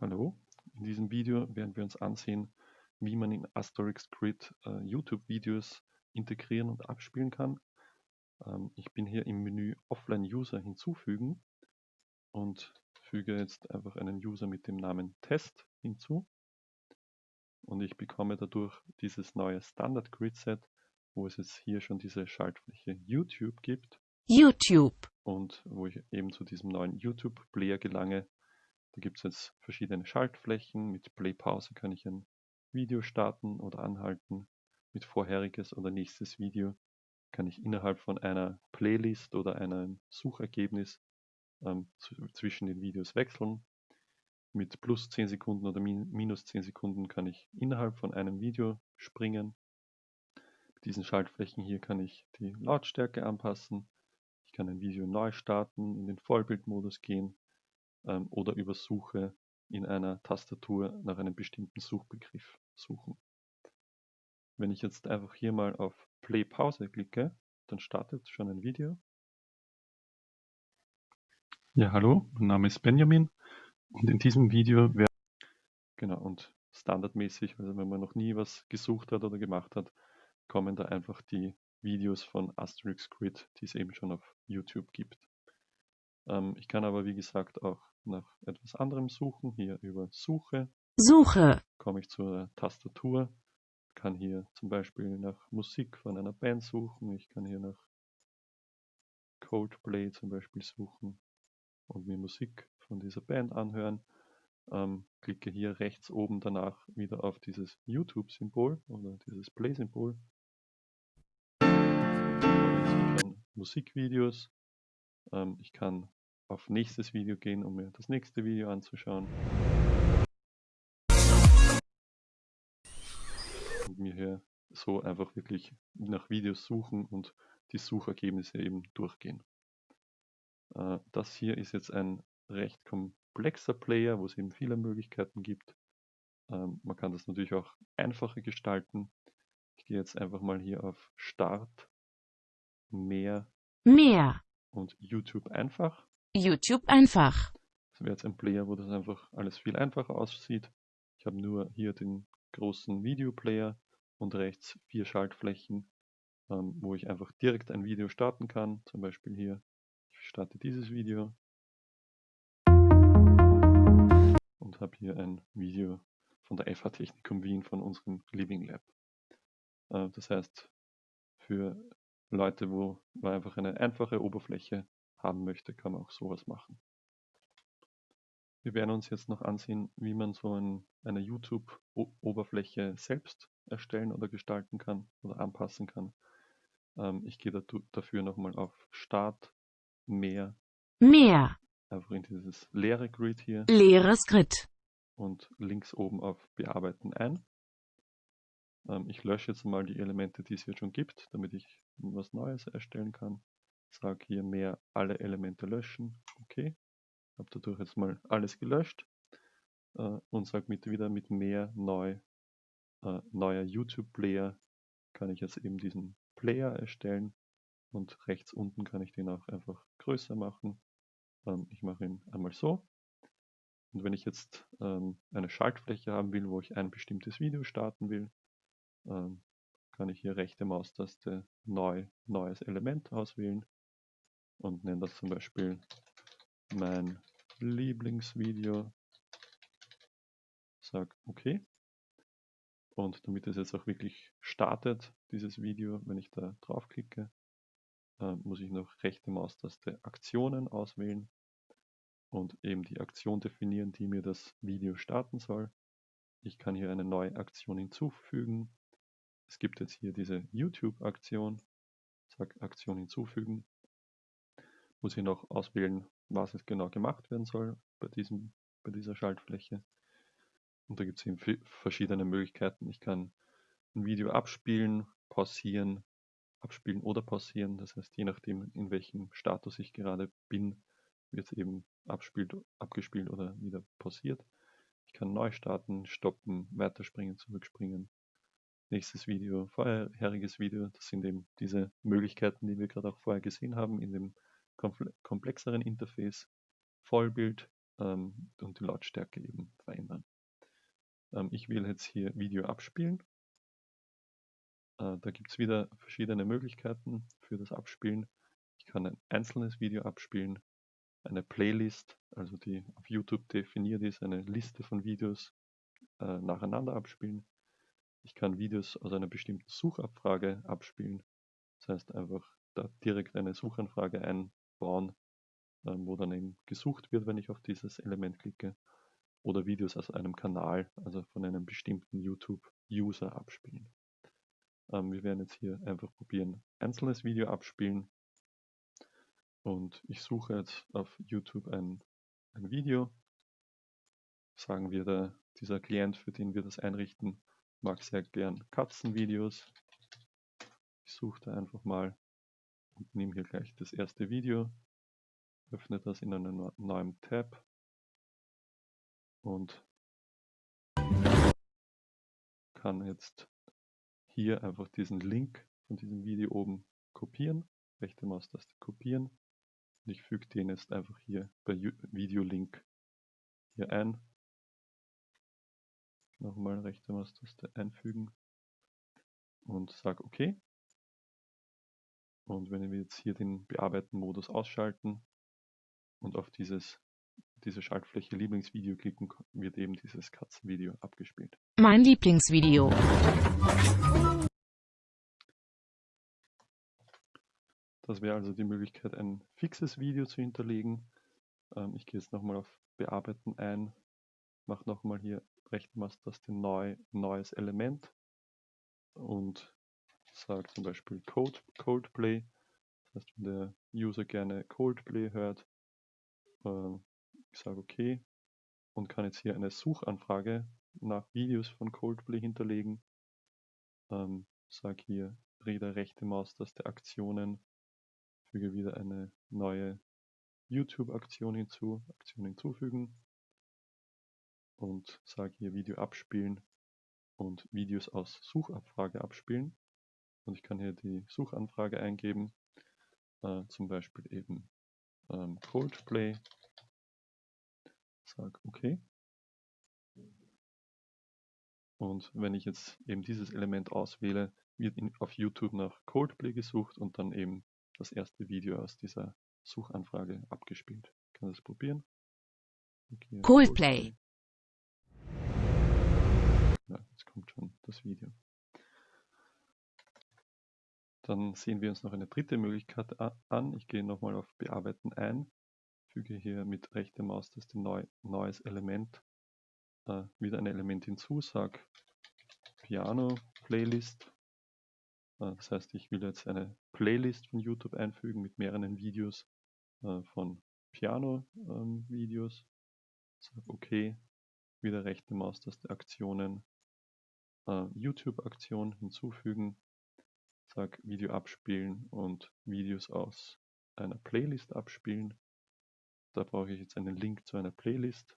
Hallo, in diesem Video werden wir uns ansehen, wie man in Asterix Grid äh, YouTube-Videos integrieren und abspielen kann. Ähm, ich bin hier im Menü Offline User hinzufügen und füge jetzt einfach einen User mit dem Namen Test hinzu. Und ich bekomme dadurch dieses neue Standard Grid Set, wo es jetzt hier schon diese Schaltfläche YouTube gibt. YouTube. Und wo ich eben zu diesem neuen YouTube-Player gelange, da gibt es jetzt verschiedene Schaltflächen. Mit Play-Pause kann ich ein Video starten oder anhalten. Mit vorheriges oder nächstes Video kann ich innerhalb von einer Playlist oder einem Suchergebnis ähm, zwischen den Videos wechseln. Mit plus 10 Sekunden oder min minus 10 Sekunden kann ich innerhalb von einem Video springen. Mit diesen Schaltflächen hier kann ich die Lautstärke anpassen. Ich kann ein Video neu starten, in den Vollbildmodus gehen ähm, oder über Suche in einer Tastatur nach einem bestimmten Suchbegriff suchen. Wenn ich jetzt einfach hier mal auf Play Pause klicke, dann startet schon ein Video. Ja, hallo, mein Name ist Benjamin und in diesem Video werde genau und standardmäßig, also wenn man noch nie was gesucht hat oder gemacht hat, kommen da einfach die Videos von Asterix Grid, die es eben schon auf YouTube gibt. Ähm, ich kann aber wie gesagt auch nach etwas anderem suchen. Hier über Suche. Suche. Komme ich zur Tastatur. Kann hier zum Beispiel nach Musik von einer Band suchen. Ich kann hier nach Coldplay zum Beispiel suchen und mir Musik von dieser Band anhören. Ähm, klicke hier rechts oben danach wieder auf dieses YouTube-Symbol oder dieses Play-Symbol. Musikvideos. Ähm, ich kann auf nächstes Video gehen, um mir das nächste Video anzuschauen. Und mir hier so einfach wirklich nach Videos suchen und die Suchergebnisse eben durchgehen. Äh, das hier ist jetzt ein recht komplexer Player, wo es eben viele Möglichkeiten gibt. Ähm, man kann das natürlich auch einfacher gestalten. Ich gehe jetzt einfach mal hier auf Start, Mehr, Mehr und YouTube einfach. YouTube einfach. Das wäre jetzt ein Player, wo das einfach alles viel einfacher aussieht. Ich habe nur hier den großen Videoplayer und rechts vier Schaltflächen, ähm, wo ich einfach direkt ein Video starten kann. Zum Beispiel hier, ich starte dieses Video und habe hier ein Video von der FH Technikum Wien von unserem Living Lab. Äh, das heißt, für Leute, wo einfach eine einfache Oberfläche haben möchte, kann man auch sowas machen. Wir werden uns jetzt noch ansehen, wie man so ein, eine YouTube-Oberfläche selbst erstellen oder gestalten kann oder anpassen kann. Ähm, ich gehe dafür nochmal auf Start, Mehr. Mehr. Einfach in dieses leere Grid hier. Leeres Grid. Und links oben auf Bearbeiten ein. Ähm, ich lösche jetzt mal die Elemente, die es hier schon gibt, damit ich was Neues erstellen kann. Sage hier mehr alle Elemente löschen. Okay. Habe dadurch jetzt mal alles gelöscht. Äh, und sage mit, wieder mit mehr neu, äh, neuer YouTube-Player kann ich jetzt eben diesen Player erstellen. Und rechts unten kann ich den auch einfach größer machen. Ähm, ich mache ihn einmal so. Und wenn ich jetzt ähm, eine Schaltfläche haben will, wo ich ein bestimmtes Video starten will, ähm, kann ich hier rechte Maustaste neu, neues Element auswählen und nenne das zum Beispiel mein Lieblingsvideo. Sag OK. Und damit es jetzt auch wirklich startet, dieses Video, wenn ich da draufklicke, äh, muss ich noch rechte Maustaste Aktionen auswählen und eben die Aktion definieren, die mir das Video starten soll. Ich kann hier eine neue Aktion hinzufügen. Es gibt jetzt hier diese YouTube-Aktion. Sag Aktion hinzufügen muss ich noch auswählen, was es genau gemacht werden soll bei, diesem, bei dieser Schaltfläche. Und da gibt es eben verschiedene Möglichkeiten. Ich kann ein Video abspielen, pausieren, abspielen oder pausieren. Das heißt, je nachdem, in welchem Status ich gerade bin, wird es eben abspielt, abgespielt oder wieder pausiert. Ich kann neu starten, stoppen, weiterspringen, zurückspringen. Nächstes Video, vorheriges Video. Das sind eben diese Möglichkeiten, die wir gerade auch vorher gesehen haben in dem komplexeren Interface, Vollbild, ähm, und die Lautstärke eben verändern. Ähm, ich wähle jetzt hier Video abspielen. Äh, da gibt es wieder verschiedene Möglichkeiten für das Abspielen. Ich kann ein einzelnes Video abspielen, eine Playlist, also die auf YouTube definiert ist, eine Liste von Videos äh, nacheinander abspielen. Ich kann Videos aus einer bestimmten Suchabfrage abspielen. Das heißt einfach da direkt eine Suchanfrage einbauen, äh, wo dann eben gesucht wird, wenn ich auf dieses Element klicke. Oder Videos aus einem Kanal, also von einem bestimmten YouTube-User abspielen. Ähm, wir werden jetzt hier einfach probieren, einzelnes Video abspielen. Und ich suche jetzt auf YouTube ein, ein Video. Sagen wir, der, dieser Klient, für den wir das einrichten, mag sehr gern Katzenvideos. Ich suche da einfach mal und nehme hier gleich das erste Video, öffne das in einem neuen Tab und kann jetzt hier einfach diesen Link von diesem Video oben kopieren, rechte Maustaste kopieren und ich füge den jetzt einfach hier bei Video-Link hier ein. Nochmal rechte Maustaste einfügen und sage OK. Und wenn wir jetzt hier den Bearbeiten-Modus ausschalten und auf dieses, diese Schaltfläche Lieblingsvideo klicken, wird eben dieses Katzenvideo abgespielt. Mein Lieblingsvideo. Das wäre also die Möglichkeit, ein fixes Video zu hinterlegen. Ähm, ich gehe jetzt nochmal auf Bearbeiten ein, mache nochmal hier rechte Maustaste neu, neues Element und sage zum Beispiel Code, Coldplay. Das heißt, wenn der User gerne Coldplay hört, äh, ich sage OK und kann jetzt hier eine Suchanfrage nach Videos von Coldplay hinterlegen. Ähm, sage hier Dreh rechte Maustaste Aktionen, füge wieder eine neue YouTube-Aktion hinzu, Aktion hinzufügen und sage hier Video abspielen und Videos aus Suchabfrage abspielen. Und ich kann hier die Suchanfrage eingeben, äh, zum Beispiel eben ähm, Coldplay. Sag OK. Und wenn ich jetzt eben dieses Element auswähle, wird in, auf YouTube nach Coldplay gesucht und dann eben das erste Video aus dieser Suchanfrage abgespielt. Ich kann das probieren. Okay, Coldplay. Ja, jetzt kommt schon das Video. Dann sehen wir uns noch eine dritte Möglichkeit an. Ich gehe nochmal auf Bearbeiten ein, füge hier mit rechter Maustaste neu, neues Element, äh, wieder ein Element hinzu, sage Piano Playlist. Äh, das heißt, ich will jetzt eine Playlist von YouTube einfügen mit mehreren Videos äh, von Piano-Videos. Ähm, sage OK, wieder rechte Maustaste Aktionen, äh, YouTube-Aktion hinzufügen sage Video abspielen und Videos aus einer Playlist abspielen. Da brauche ich jetzt einen Link zu einer Playlist.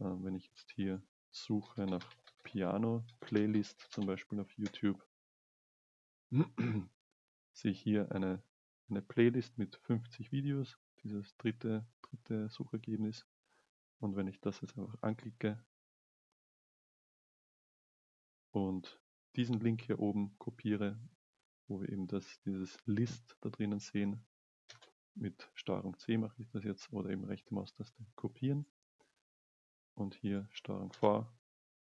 Ähm, wenn ich jetzt hier suche nach Piano Playlist, zum Beispiel auf YouTube, sehe ich hier eine, eine Playlist mit 50 Videos, dieses dritte, dritte Suchergebnis. Und wenn ich das jetzt einfach anklicke und diesen Link hier oben kopiere wo wir eben das, dieses List da drinnen sehen. Mit Steuerung C mache ich das jetzt oder eben rechte Maustaste kopieren. Und hier Steuerung V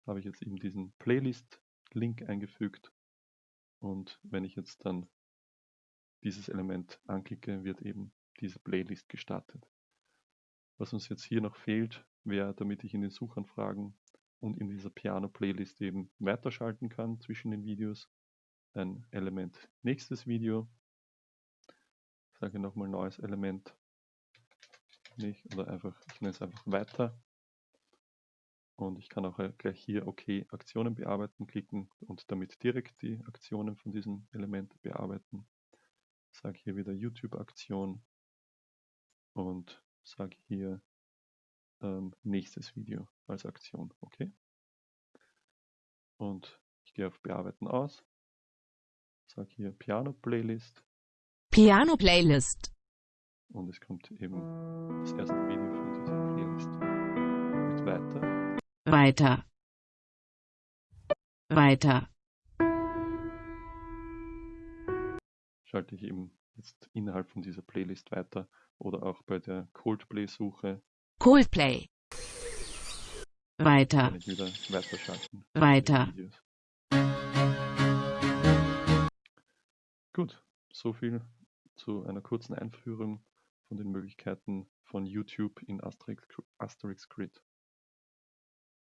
habe ich jetzt eben diesen Playlist-Link eingefügt. Und wenn ich jetzt dann dieses Element anklicke, wird eben diese Playlist gestartet. Was uns jetzt hier noch fehlt, wäre, damit ich in den Suchanfragen und in dieser Piano-Playlist eben weiterschalten kann zwischen den Videos, ein Element nächstes Video. Ich sage nochmal neues Element. Nicht, oder einfach, ich nenne es einfach weiter. Und ich kann auch gleich hier OK Aktionen bearbeiten klicken und damit direkt die Aktionen von diesem Element bearbeiten. Sage hier wieder YouTube Aktion und sage hier ähm, nächstes Video als Aktion. Okay. Und ich gehe auf Bearbeiten aus sage hier Piano Playlist. Piano Playlist. Und es kommt eben das erste Video von dieser Playlist. Weiter. Weiter. Schalte ich eben jetzt innerhalb von dieser Playlist weiter oder auch bei der Coldplay-Suche Coldplay. Weiter. wieder weiterschalten. Weiter. Gut, so viel zu einer kurzen Einführung von den Möglichkeiten von YouTube in Asterix, Asterix Grid.